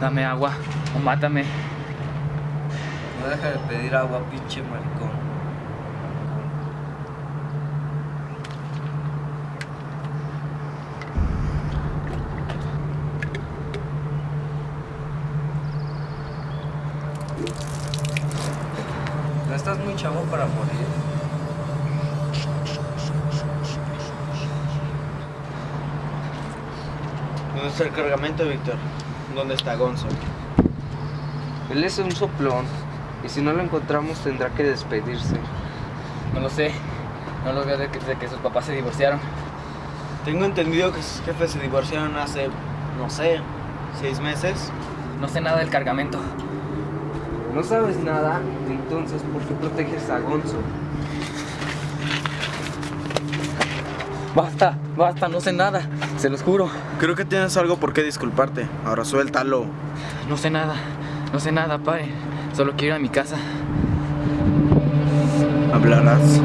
Dame agua o mátame. No deja de pedir agua, pinche maricón. No estás muy chavo para morir. ¿Dónde está el cargamento, Víctor? ¿Dónde está Gonzo? Él es un soplón. Y si no lo encontramos tendrá que despedirse. No lo sé. No lo veo desde que, desde que sus papás se divorciaron. Tengo entendido que sus jefes se divorciaron hace, no sé, seis meses. No sé nada del cargamento. No sabes nada, entonces ¿por qué proteges a Gonzo? Basta, basta, no sé nada. Se los juro. Creo que tienes algo por qué disculparte. Ahora suéltalo. No sé nada. No sé nada, padre. Solo quiero ir a mi casa. Hablarás.